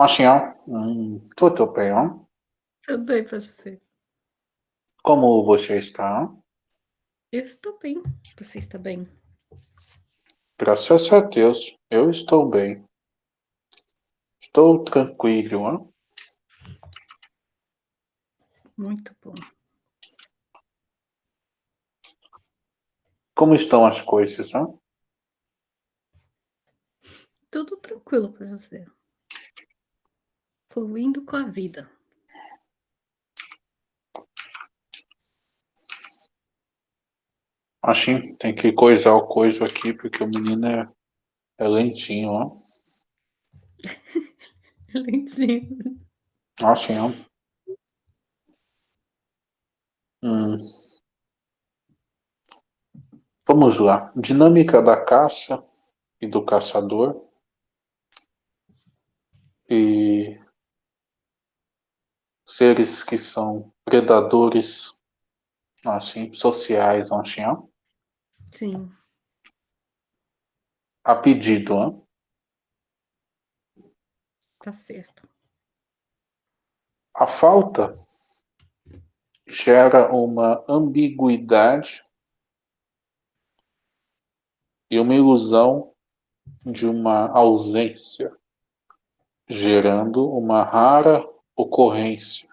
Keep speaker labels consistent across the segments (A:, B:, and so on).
A: Machinho, hum, tudo bem?
B: Tudo bem, você?
A: Como você está?
B: Eu estou bem. Você está bem?
A: Graças a Deus, eu estou bem. Estou tranquilo, hein?
B: Muito bom.
A: Como estão as coisas, hein?
B: Tudo tranquilo para você. Fluindo com a vida.
A: Assim, tem que coisar o coiso aqui, porque o menino é, é lentinho, ó.
B: lentinho.
A: Assim, ó. Hum. Vamos lá. Dinâmica da caça e do caçador. E seres que são predadores assim, sociais, assim, ó.
B: Sim.
A: A pedido?
B: Tá certo.
A: A falta gera uma ambiguidade e uma ilusão de uma ausência, gerando uma rara ocorrência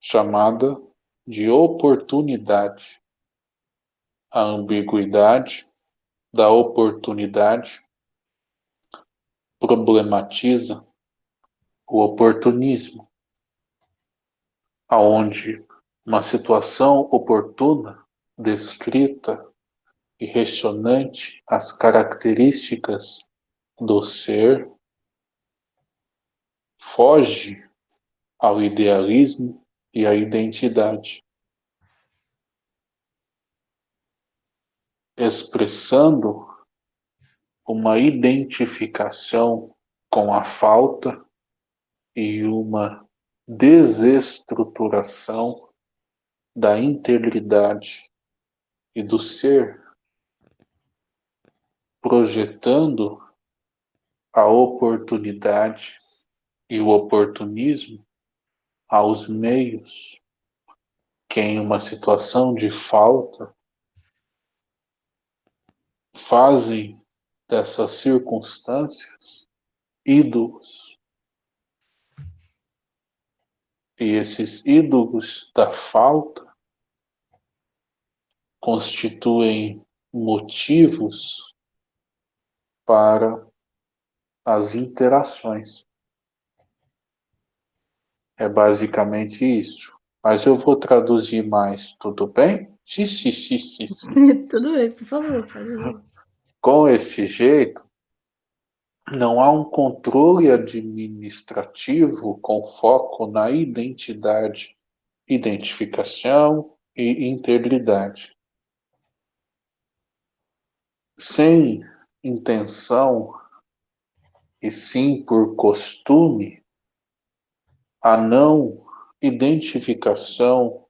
A: chamada de oportunidade. A ambiguidade da oportunidade problematiza o oportunismo, aonde uma situação oportuna, descrita e ressonante às características do ser, foge ao idealismo e à identidade. expressando uma identificação com a falta e uma desestruturação da integridade e do ser, projetando a oportunidade e o oportunismo aos meios que em uma situação de falta fazem dessas circunstâncias ídolos. E esses ídolos da falta constituem motivos para as interações. É basicamente isso. Mas eu vou traduzir mais, tudo bem? Sim, sim, sim, sim,
B: tudo bem, por favor, pode
A: com esse jeito, não há um controle administrativo com foco na identidade, identificação e integridade. Sem intenção e sim por costume, a não identificação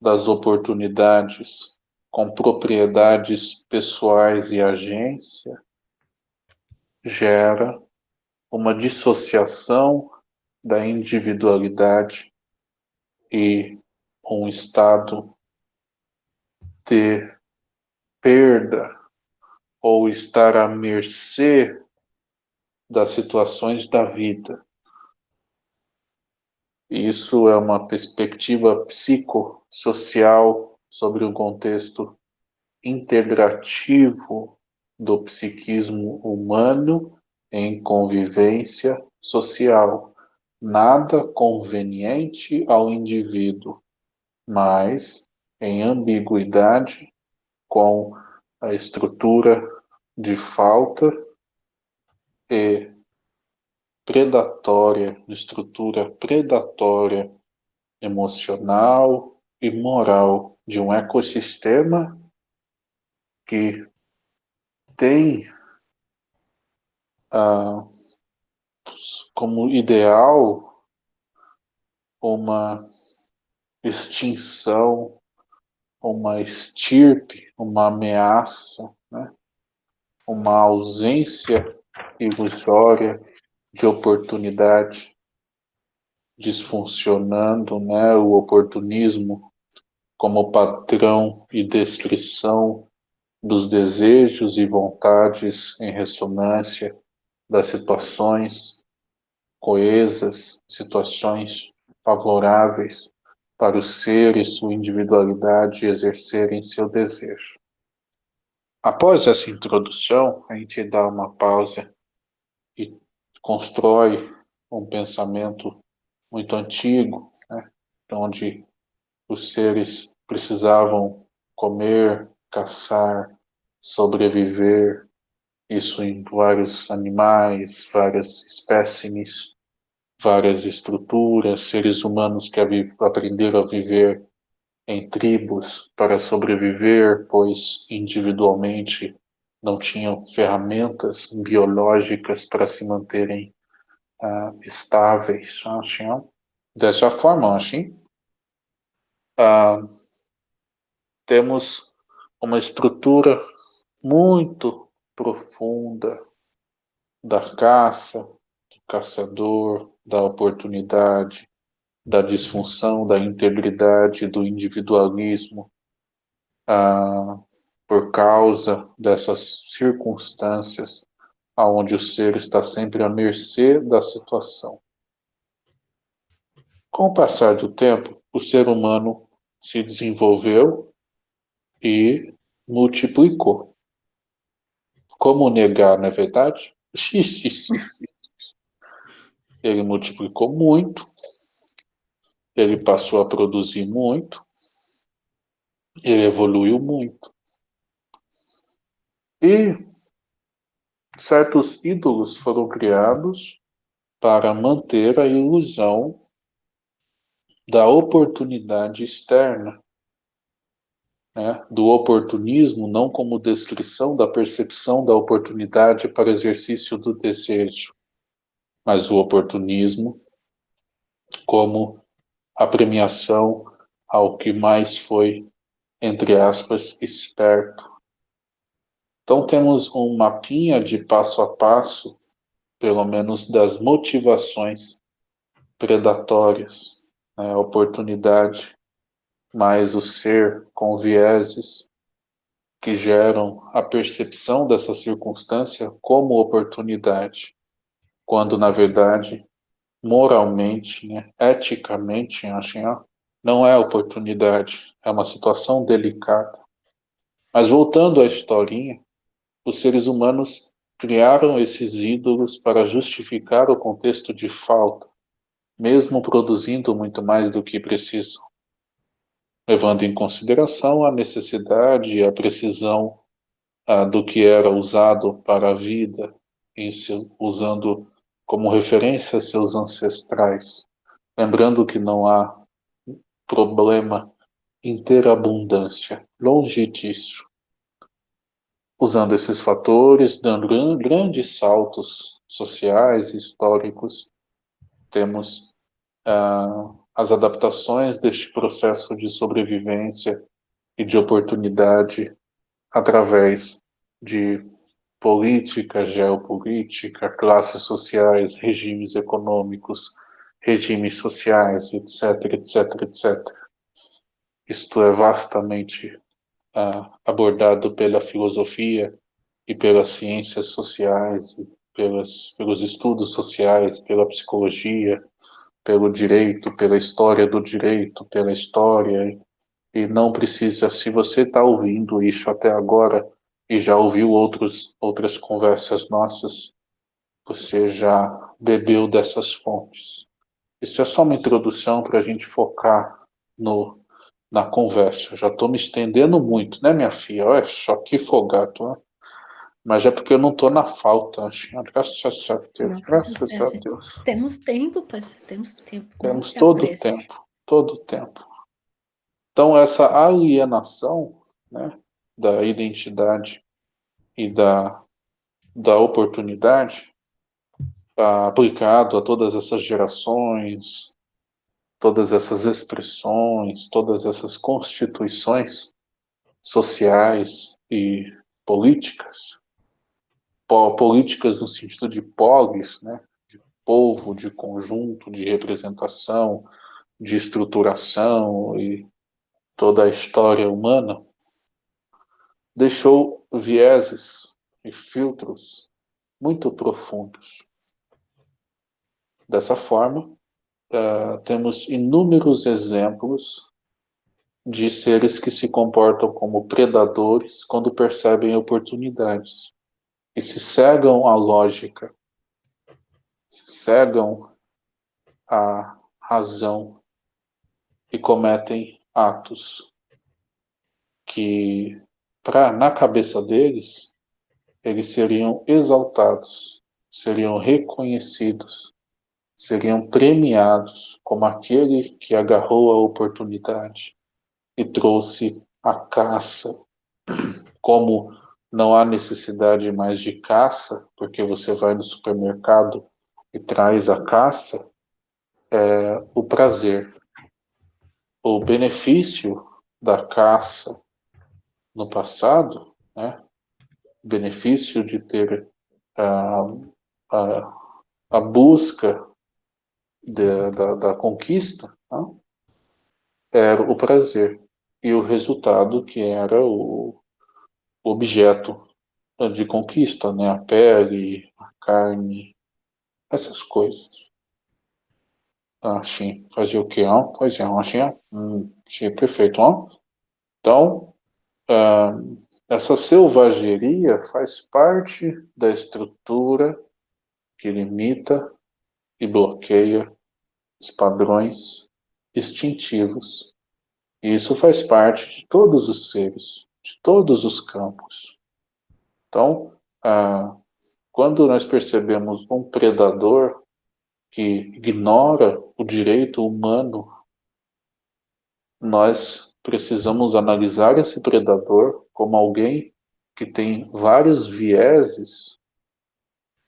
A: das oportunidades com propriedades pessoais e agência, gera uma dissociação da individualidade e um estado de perda ou estar à mercê das situações da vida. Isso é uma perspectiva psicossocial sobre o contexto integrativo do psiquismo humano em convivência social, nada conveniente ao indivíduo, mas em ambiguidade com a estrutura de falta e predatória, estrutura predatória emocional, e moral de um ecossistema que tem ah, como ideal uma extinção, uma estirpe, uma ameaça, né? uma ausência ilusória de oportunidade disfuncionando, né, o oportunismo como patrão e descrição dos desejos e vontades em ressonância das situações coesas, situações favoráveis para o ser e sua individualidade exercerem seu desejo. Após essa introdução, a gente dá uma pausa constrói um pensamento muito antigo, né, onde os seres precisavam comer, caçar, sobreviver, isso em vários animais, várias espécimes, várias estruturas, seres humanos que aprenderam a viver em tribos para sobreviver, pois individualmente não tinham ferramentas biológicas para se manterem uh, estáveis. Assim, dessa forma, assim, uh, temos uma estrutura muito profunda da caça, do caçador, da oportunidade, da disfunção, da integridade, do individualismo, ah, por causa dessas circunstâncias aonde o ser está sempre à mercê da situação. Com o passar do tempo, o ser humano se desenvolveu e multiplicou. Como negar, não é verdade? Ele multiplicou muito, ele passou a produzir muito, ele evoluiu muito. E certos ídolos foram criados para manter a ilusão da oportunidade externa, né? do oportunismo não como descrição da percepção da oportunidade para exercício do desejo, mas o oportunismo como a premiação ao que mais foi, entre aspas, esperto. Então temos um mapinha de passo a passo, pelo menos das motivações predatórias, né, oportunidade, mais o ser com vieses que geram a percepção dessa circunstância como oportunidade quando na verdade, moralmente, né, eticamente, não é oportunidade, é uma situação delicada. Mas voltando à historinha, os seres humanos criaram esses ídolos para justificar o contexto de falta, mesmo produzindo muito mais do que precisam, levando em consideração a necessidade e a precisão ah, do que era usado para a vida, usando como referência seus ancestrais, lembrando que não há problema em ter abundância, longe disso. Usando esses fatores, dando grandes saltos sociais e históricos, temos ah, as adaptações deste processo de sobrevivência e de oportunidade através de política, geopolítica, classes sociais, regimes econômicos, regimes sociais, etc, etc, etc. Isto é vastamente uh, abordado pela filosofia e pelas ciências sociais, pelas, pelos estudos sociais, pela psicologia, pelo direito, pela história do direito, pela história, e não precisa, se você está ouvindo isso até agora, e já ouviu outros, outras conversas nossas, você já bebeu dessas fontes. Isso é só uma introdução para a gente focar no, na conversa. Já estou me estendendo muito, né, minha filha? Olha só que folgado, né? Mas é porque eu não estou na falta, graças a Deus, graças a Deus.
B: Temos tempo, parceiro, temos tempo.
A: Temos todo o tempo, todo o tempo. Então, essa alienação, né, da identidade e da, da oportunidade aplicado a todas essas gerações, todas essas expressões, todas essas constituições sociais e políticas, políticas no sentido de polis, né, de polvo, de conjunto, de representação, de estruturação e toda a história humana, deixou vieses e filtros muito profundos. Dessa forma, uh, temos inúmeros exemplos de seres que se comportam como predadores quando percebem oportunidades e se cegam à lógica, se cegam à razão e cometem atos que, pra, na cabeça deles, eles seriam exaltados, seriam reconhecidos, seriam premiados como aquele que agarrou a oportunidade e trouxe a caça. Como não há necessidade mais de caça, porque você vai no supermercado e traz a caça, é o prazer. O benefício da caça no passado, né? benefício de ter a, a, a busca de, da, da conquista, né? era o prazer e o resultado que era o objeto de conquista, né? A pele, a carne, essas coisas. Assim, fazia o que? Não? Fazia, assim, hum, achei perfeito, não? Então, ah, essa selvageria faz parte da estrutura que limita e bloqueia os padrões instintivos e isso faz parte de todos os seres, de todos os campos. Então, ah, quando nós percebemos um predador que ignora o direito humano, nós precisamos analisar esse predador como alguém que tem vários vieses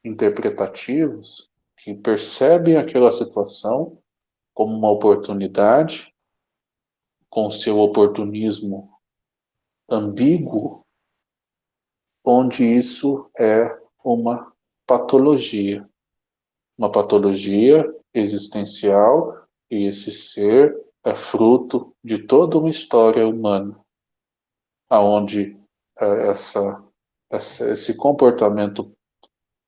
A: interpretativos, que percebem aquela situação como uma oportunidade com seu oportunismo ambíguo, onde isso é uma patologia. Uma patologia existencial, e esse ser é fruto de toda uma história humana, aonde é, essa, essa, esse comportamento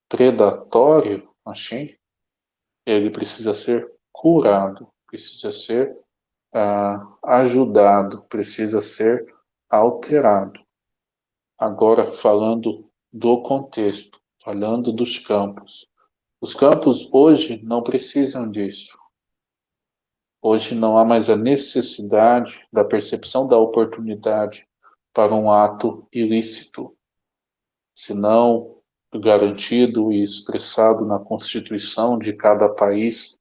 A: predatório, assim, ele precisa ser curado, precisa ser ah, ajudado, precisa ser alterado. Agora, falando do contexto, falando dos campos. Os campos hoje não precisam disso. Hoje não há mais a necessidade da percepção da oportunidade para um ato ilícito, senão garantido e expressado na Constituição de cada país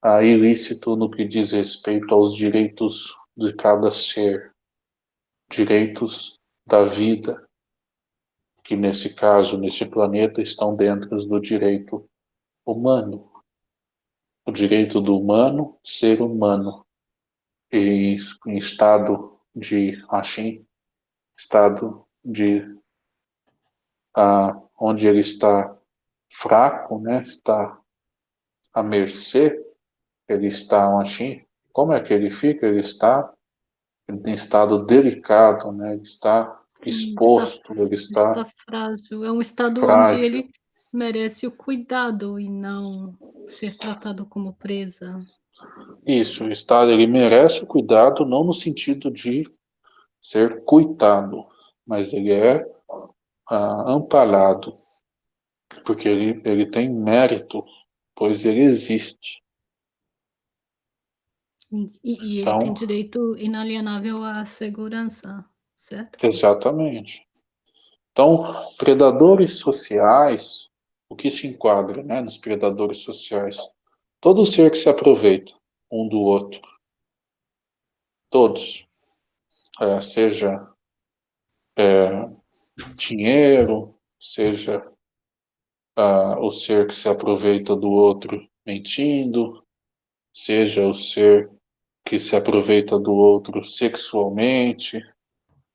A: a ilícito no que diz respeito aos direitos de cada ser, direitos da vida, que nesse caso, nesse planeta, estão dentro do direito humano. O direito do humano ser humano, e em estado de assim, estado de ah, onde ele está fraco, né, está à mercê ele está assim, como é que ele fica? Ele está em estado delicado, né? Ele está exposto,
B: está,
A: ele está,
B: está frágil. É um estado
A: frágil.
B: onde ele merece o cuidado e não ser tratado como presa.
A: Isso, o estado ele merece o cuidado não no sentido de ser coitado, mas ele é ah, amparado, porque ele, ele tem mérito, pois ele existe.
B: E, e ele
A: Então-
B: tem direito inalienável à segurança, certo?
A: Exatamente. Então, predadores sociais, o que se enquadra né, nos predadores sociais? Todo ser que se aproveita um do outro. Todos. É, seja é, dinheiro, seja ah, o ser que se aproveita do outro mentindo, seja o ser que se aproveita do outro sexualmente,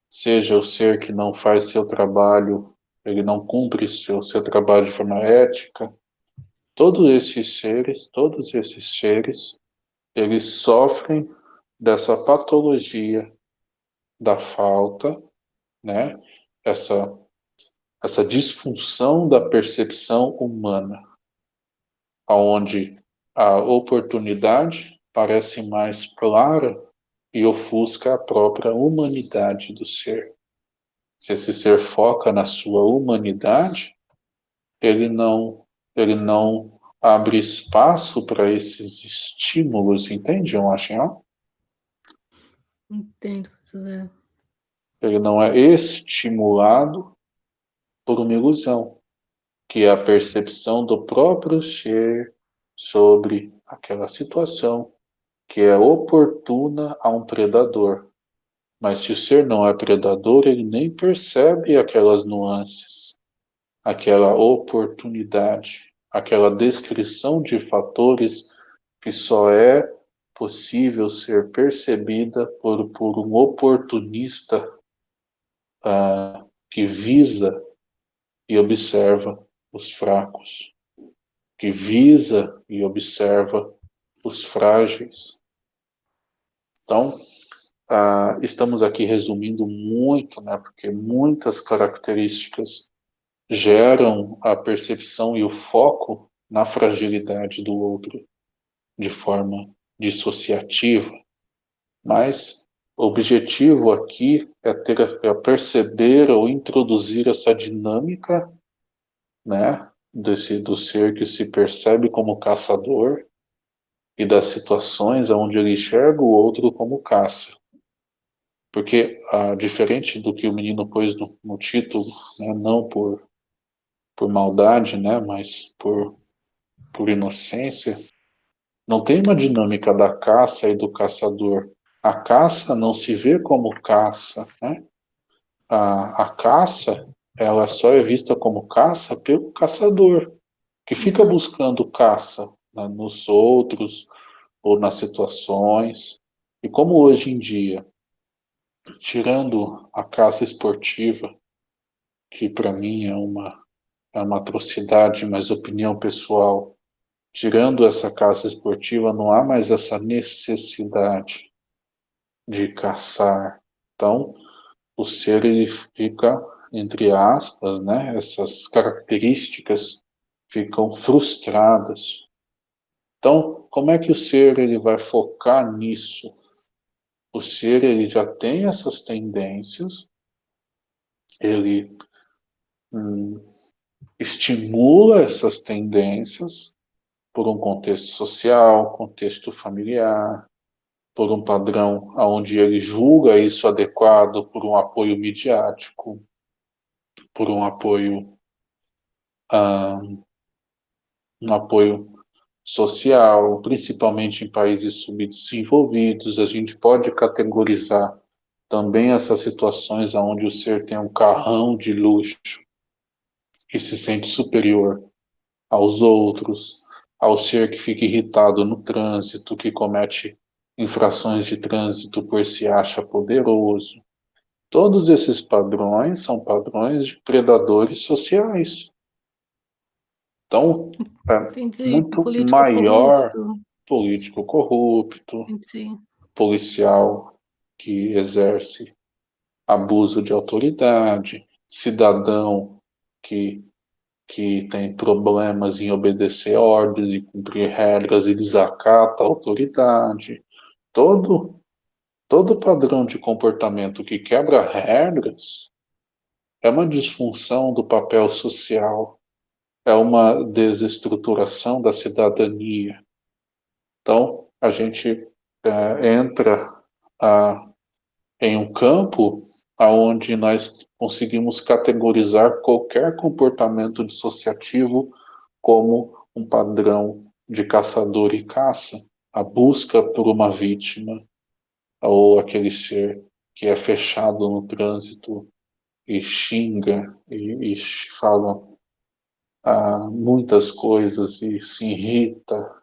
A: seja o ser que não faz seu trabalho, ele não cumpre seu, seu trabalho de forma ética, todos esses seres, todos esses seres, eles sofrem dessa patologia da falta, né? Essa essa disfunção da percepção humana, aonde a oportunidade parece mais clara e ofusca a própria humanidade do ser. Se esse ser foca na sua humanidade, ele não, ele não abre espaço para esses estímulos, entende, Joachim?
B: Entendo, José.
A: Ele não é estimulado por uma ilusão, que é a percepção do próprio ser sobre aquela situação que é oportuna a um predador. Mas se o ser não é predador, ele nem percebe aquelas nuances, aquela oportunidade, aquela descrição de fatores que só é possível ser percebida por, por um oportunista que visa e observa os fracos, que visa e observa os frágeis. Então, ah, estamos aqui resumindo muito, né, porque muitas características geram a percepção e o foco na fragilidade do outro de forma dissociativa. Mas objetivo aqui é, ter, é perceber ou introduzir essa dinâmica né, desse, do ser que se percebe como caçador e das situações onde ele enxerga o outro como caça. Porque, ah, diferente do que o menino pôs no, no título, né, não por, por maldade, né, mas por, por inocência, não tem uma dinâmica da caça e do caçador. A caça não se vê como caça, né? A, a caça, ela só é vista como caça pelo caçador, que fica Exato. buscando caça né, nos outros ou nas situações. E como hoje em dia, tirando a caça esportiva, que para mim é uma, é uma atrocidade, mas opinião pessoal, tirando essa caça esportiva, não há mais essa necessidade de caçar. Então, o ser ele fica, entre aspas, né, essas características ficam frustradas. Então, como é que o ser ele vai focar nisso? O ser ele já tem essas tendências, ele hum, estimula essas tendências por um contexto social, contexto familiar, por um padrão onde ele julga isso adequado por um apoio midiático, por um apoio um, um apoio social, principalmente em países subdesenvolvidos, a gente pode categorizar também essas situações onde o ser tem um carrão de luxo e se sente superior aos outros, ao ser que fica irritado no trânsito, que comete infrações de trânsito por se acha poderoso. Todos esses padrões são padrões de predadores sociais. Então, é Entendi. muito político maior corrupto. político corrupto, Entendi. policial que exerce abuso de autoridade, cidadão que, que tem problemas em obedecer ordens e cumprir regras e desacata a autoridade. Todo, todo padrão de comportamento que quebra regras é uma disfunção do papel social é uma desestruturação da cidadania. Então, a gente é, entra a, em um campo onde nós conseguimos categorizar qualquer comportamento dissociativo como um padrão de caçador e caça, a busca por uma vítima, ou aquele ser que é fechado no trânsito e xinga e, e fala a muitas coisas e se irrita.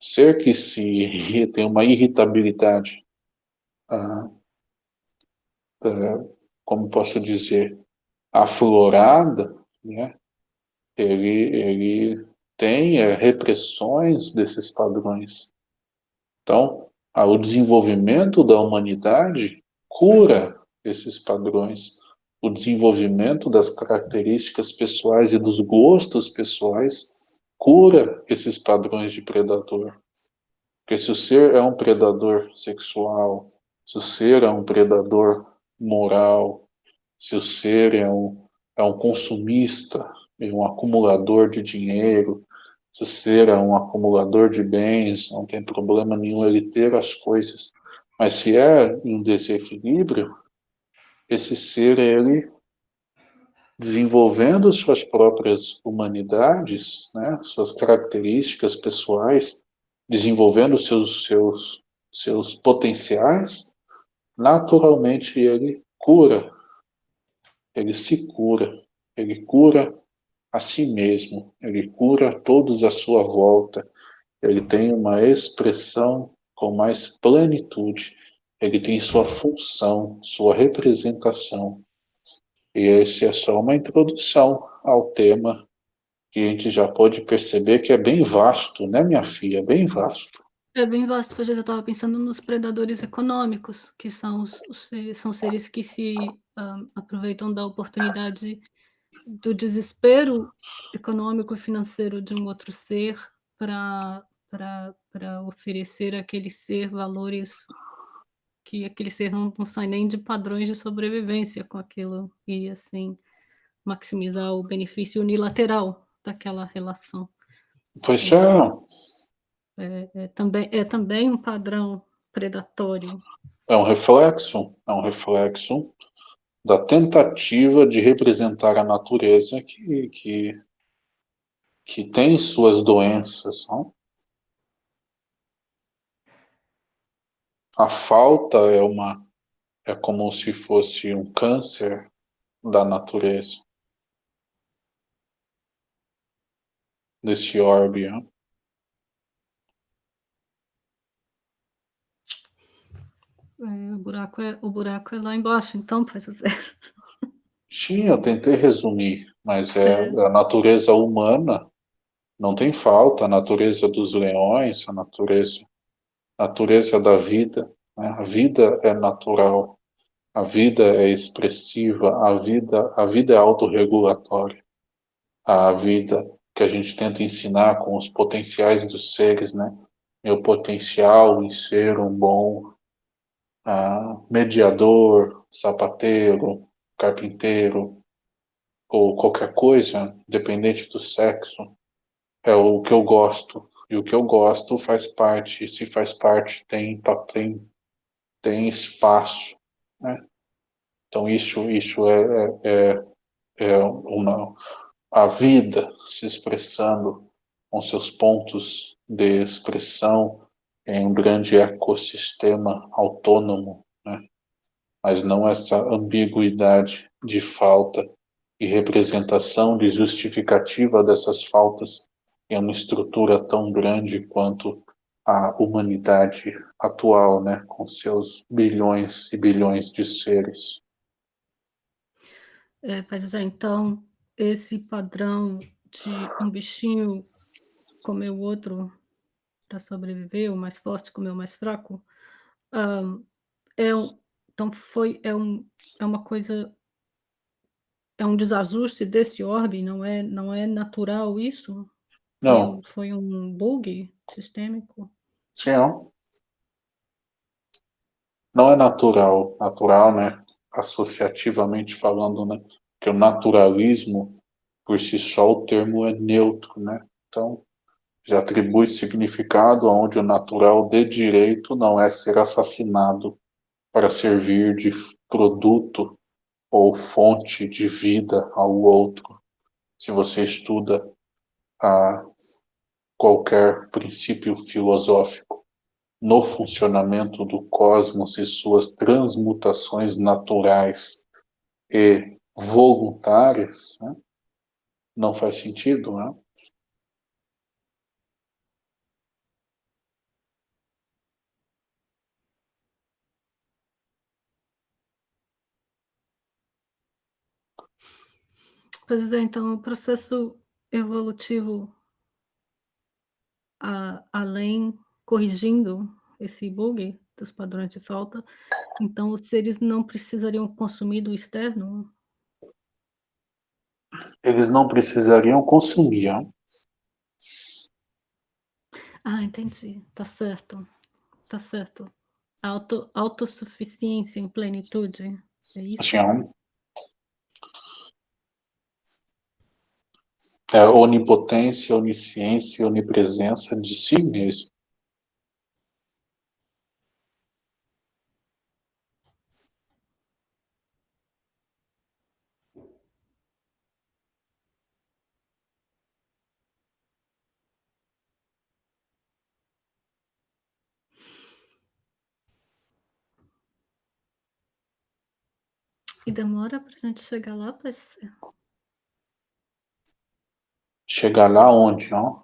A: Ser que se irrita, tem uma irritabilidade, ah, ah, como posso dizer, aflorada, né? ele, ele tem é, repressões desses padrões. Então, o desenvolvimento da humanidade cura esses padrões. O desenvolvimento das características pessoais e dos gostos pessoais cura esses padrões de predador. Porque se o ser é um predador sexual, se o ser é um predador moral, se o ser é um, é um consumista, é um acumulador de dinheiro, se ser é um acumulador de bens, não tem problema nenhum ele ter as coisas. Mas se é um desequilíbrio, esse ser, ele desenvolvendo suas próprias humanidades, né, suas características pessoais, desenvolvendo seus, seus, seus potenciais, naturalmente ele cura, ele se cura, ele cura a si mesmo, ele cura todos à sua volta, ele tem uma expressão com mais plenitude, ele tem sua função, sua representação. E esse é só uma introdução ao tema que a gente já pode perceber que é bem vasto, né, minha filha? Bem vasto.
B: É bem vasto, pois eu estava pensando nos predadores econômicos, que são os, os são seres que se uh, aproveitam da oportunidade do desespero econômico e financeiro de um outro ser para para oferecer àquele ser valores que aquele ser não, não sai nem de padrões de sobrevivência com aquilo e assim maximizar o benefício unilateral daquela relação.
A: Pois é.
B: É, é, também, é também um padrão predatório.
A: É um reflexo, é um reflexo da tentativa de representar a natureza que, que, que tem suas doenças. Não? A falta é uma é como se fosse um câncer da natureza. Desse orbe. Não?
B: É, o, buraco é, o buraco é lá embaixo, então, para dizer.
A: Sim, eu tentei resumir, mas é, é, a natureza humana não tem falta, a natureza dos leões, a natureza, a natureza da vida. Né? A vida é natural, a vida é expressiva, a vida, a vida é autorregulatória. A vida que a gente tenta ensinar com os potenciais dos seres, né? Meu potencial em ser um bom ah, mediador, sapateiro, carpinteiro, ou qualquer coisa, independente do sexo, é o que eu gosto. E o que eu gosto faz parte, se faz parte, tem, tem, tem espaço. Né? Então isso, isso é, é, é, é uma, a vida se expressando com seus pontos de expressão, em um grande ecossistema autônomo, né? mas não essa ambiguidade de falta e representação de justificativa dessas faltas em uma estrutura tão grande quanto a humanidade atual, né, com seus bilhões e bilhões de seres.
B: É, então, esse padrão de um bichinho comer o outro para sobreviver, o mais forte comeu o mais fraco, hã, é um então foi é um é uma coisa é um desajuste desse orbe, não é não é natural isso?
A: Não,
B: um foi um bug sistêmico?
A: sim, não. Não é natural, natural, né, associativamente falando, né, que o naturalismo, por si só, o termo é neutro, né, então já atribui significado aonde o natural de direito não é ser assassinado para servir de produto ou fonte de vida ao outro. Se você estuda a qualquer princípio filosófico no funcionamento do cosmos e suas transmutações naturais e voluntárias, né? não faz sentido, né?
B: Pois é, então o processo evolutivo a além corrigindo esse bug dos padrões de falta, então os seres não precisariam consumir do externo?
A: Eles não precisariam consumir, hã.
B: Ah, entendi. Tá certo. Tá certo. Auto autossuficiência em plenitude, é isso?
A: Sim. É onipotência, onisciência, onipresença de si mesmo.
B: E demora pra gente chegar lá, pode ser?
A: Chegar lá onde, hã?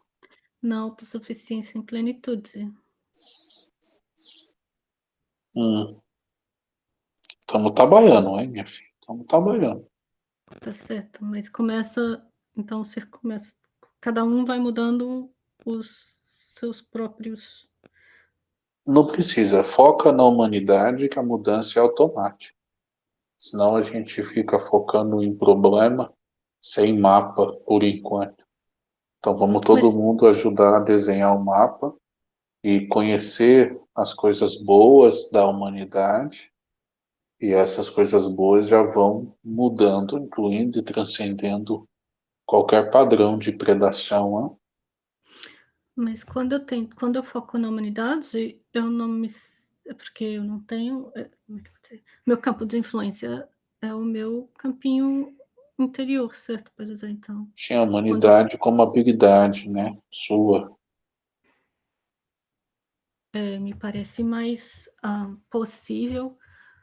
B: Na autossuficiência em plenitude.
A: Hum. Estamos trabalhando, hein, minha filha, estamos trabalhando.
B: Tá certo, mas começa então ser começa cada um vai mudando os seus próprios
A: Não precisa, foca na humanidade que a mudança é automática. Senão a gente fica focando em problema, sem mapa, por enquanto. Então vamos todo
B: Mas
A: mundo ajudar a desenhar o mapa, e conhecer as coisas boas da humanidade, e essas coisas boas já vão mudando, incluindo e transcendendo qualquer padrão de predação, hã.
B: Mas quando eu tento quando eu foco na humanidade, eu não me é porque eu não tenho, é? Meu campo de influência é o meu campinho interior, certo? Pode dizer então,
A: Tinha a
B: quando
A: humanidade como habilidade, né, sua.
B: É, me parece mais, hã, possível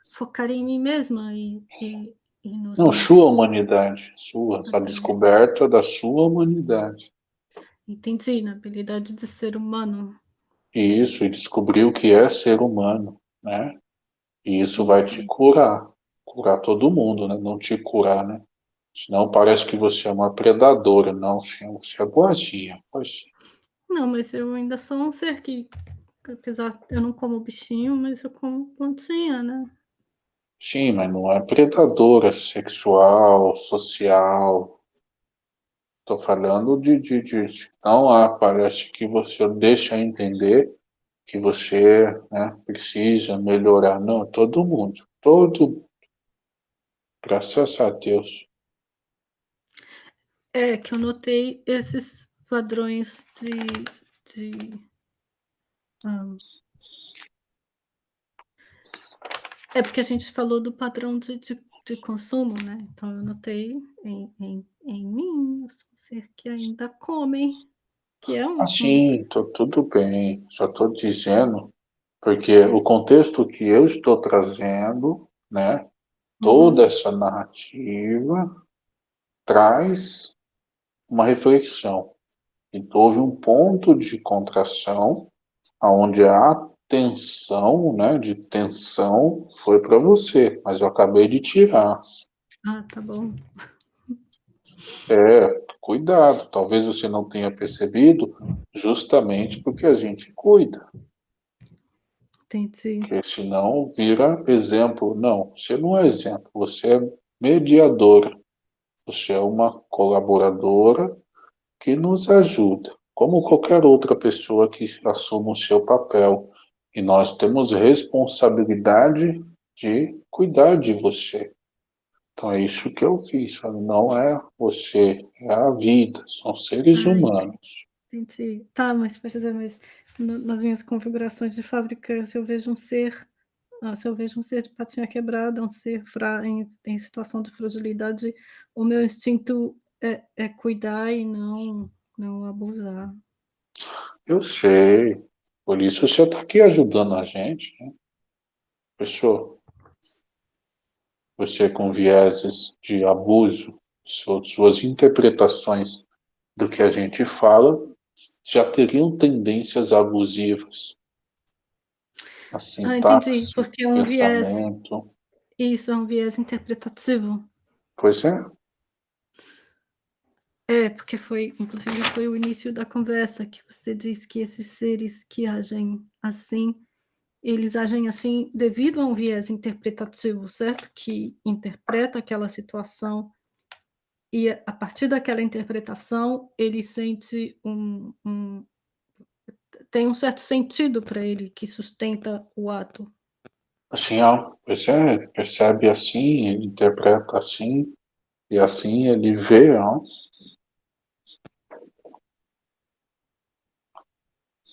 B: focar em mim mesma e e e nos
A: Não, sua humanidade, sua,
B: Ah,
A: a descoberta da sua humanidade.
B: Entendi, na habilidade de ser humano.
A: Isso, e descobrir o que é ser humano, né. E isso
B: Sim,
A: vai te
B: sim.
A: curar, curar todo mundo, né, não te curar, né. Senão parece que você é uma predadora, não, senhor, você é boazinha, boazinha.
B: Não, mas eu ainda sou um ser que apesar eu não como bichinho, mas eu como plantinha, né.
A: Sim, mas não é predadora sexual, social. Tô falando de de de não há parece que você deixa entender que você, né, precisa melhorar, não, todo mundo, todo Graças a Deus.
B: É, que eu notei esses padrões de de hã É porque a gente falou do padrão de de de consumo, né, então eu notei em em em mim, eu sou um ser que ainda come, que é um
A: Assim, tá tudo bem, só tô dizendo, porque o contexto que eu estou trazendo, né, toda
B: Uhum.
A: essa narrativa traz uma reflexão. Então houve um ponto de contração, aonde a tensão, né, de tensão foi pra você, mas eu acabei de tirar.
B: Ah, tá bom.
A: É, cuidado, talvez você não tenha percebido, justamente porque a gente cuida.
B: Entendi.
A: Porque senão vira exemplo, não, você não é exemplo, você é mediadora, você é uma colaboradora que nos ajuda, como qualquer outra pessoa que assuma o seu papel, e nós temos responsabilidade de cuidar de você. Então é isso que eu fiz, "Não é você, é a vida, são seres
B: enten
A: humanos".
B: entendi. Tá, mas pode dizer, mas na nas minhas configurações de fábrica, se eu vejo um ser, ah, se eu vejo um ser de patinha quebrada, um ser fra em em situação de fragilidade, o meu instinto é é cuidar e não não abusar.
A: Eu sei, por isso você tá aqui ajudando a gente, né. Fechou? Você com vieses de abuso, su suas interpretações do que a gente fala, já teriam tendências abusivas. A
B: Ah, entendi,
A: sintaxe,
B: porque é um viés isso, é um viés interpretativo.
A: Pois é.
B: É, porque foi inclusive foi o início da conversa que você diz que esses seres que agem assim, eles agem assim devido a um viés interpretativo, certo? Que interpreta aquela situação e a partir daquela interpretação, ele sente um um tem um certo sentido para ele que sustenta o ato.
A: Assim, ó, percebe, percebe assim, ele interpreta assim, e assim ele vê, ó.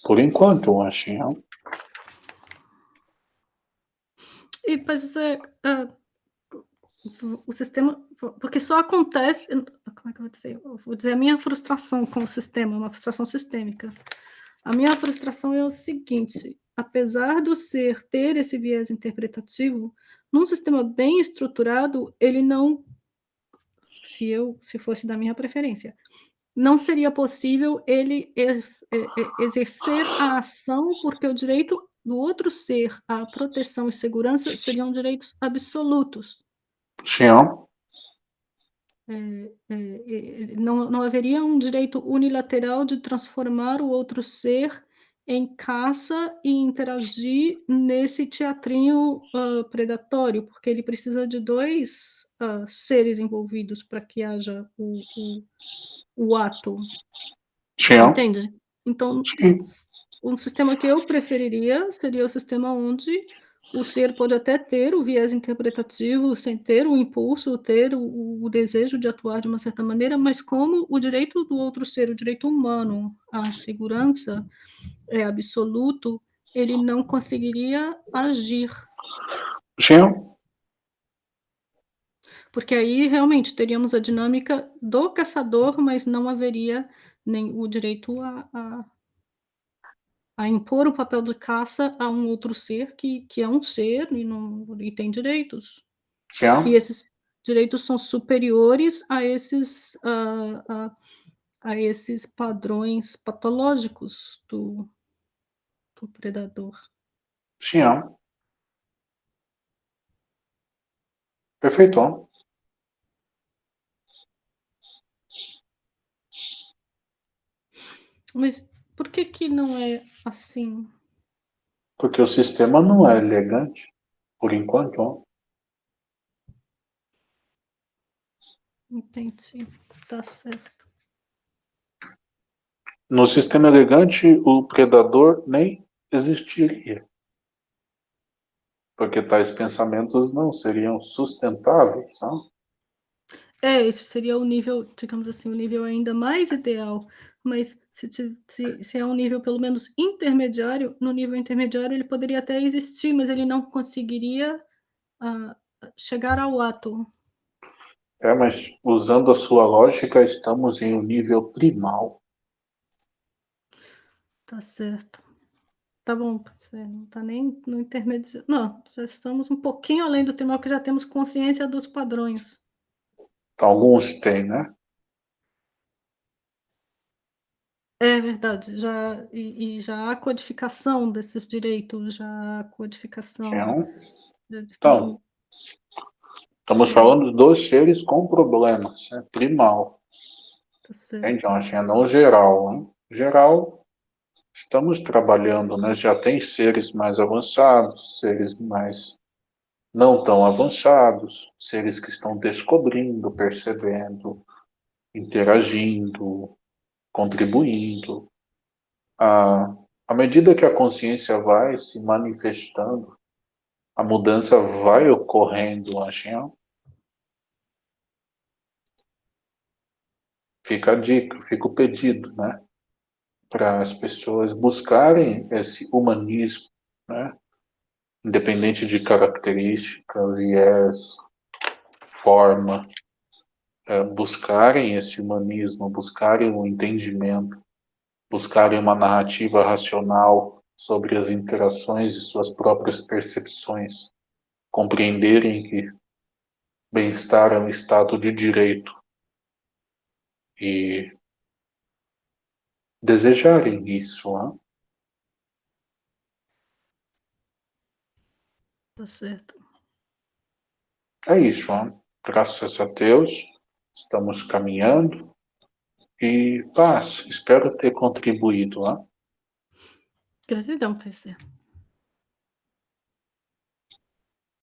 A: Por enquanto, assim, ó.
B: E para dizer, hã, o sistema porque só acontece como é que eu vou dizer? Eu vou dizer a minha frustração com o sistema, uma frustração sistêmica. A minha frustração é o seguinte, apesar do ser ter esse viés interpretativo, num sistema bem estruturado, ele não se eu se fosse da minha preferência, não seria possível ele exercer a ação, porque o direito do outro ser à proteção e segurança seriam direitos absolutos.
A: Sim,
B: eh eh, não não haveria um direito unilateral de transformar o outro ser em caça e interagir nesse teatrinho, hã, predatório, porque ele precisa de 2, hã, seres envolvidos para que haja o o o ato.
A: Sim.
B: Entende? Então,
A: Sim.
B: um sistema que eu preferiria seria o sistema onde o ser pode até ter o viés interpretativo, sem ter o impulso, ter o o desejo de atuar de uma certa maneira, mas como o direito do outro ser, o direito humano à segurança é absoluto, ele não conseguiria agir.
A: Sim.
B: Porque aí realmente teríamos a dinâmica do caçador, mas não haveria nem o direito a a a impor o papel de caça a um outro ser que que é um ser e não e tem direitos.
A: Sim,
B: E esses direitos são superiores a esses, a a a esses padrões patológicos do do predador.
A: Sim. Perfeito.
B: Mas por que que não é assim?
A: Porque o sistema não é elegante, por enquanto, ó.
B: Entendi, tá certo.
A: No sistema elegante, o predador nem existiria. Porque tais pensamentos não seriam sustentáveis, não?
B: É, esse seria o nível, digamos assim, o nível ainda mais ideal, mas se se se é um nível pelo menos intermediário, no nível intermediário ele poderia até existir, mas ele não conseguiria, hã, chegar ao ato.
A: É, mas usando a sua lógica, estamos em um nível primal.
B: Tá certo. Tá bom, não tá nem no intermedia não, já estamos um pouquinho além do primal, que já temos consciência dos padrões.
A: Alguns têm, né?
B: É verdade, já e e já há codificação desses direitos, já há codificação, estamos
A: Então, estamos falando dos seres com problemas, né, primal.
B: Tá certo.
A: Então, assim, não geral, né. Geral, estamos trabalhando, né, já tem seres mais avançados, seres mais não tão avançados, seres que estão descobrindo, percebendo, interagindo, contribuindo. À à medida que a consciência vai se manifestando, a mudança vai ocorrendo, ó. Fica a dica, fica o pedido, né, para as pessoas buscarem esse humanismo, né, independente de característica, viés, forma, eh, buscarem esse humanismo, buscarem o entendimento, buscarem uma narrativa racional sobre as interações e suas próprias percepções, compreenderem que bem-estar é um estado de direito. E desejarem isso, hã.
B: Tá certo.
A: É isso, hã. Graças a Deus, estamos caminhando, E paz, espero ter contribuído, lá.
B: Gratidão, Pai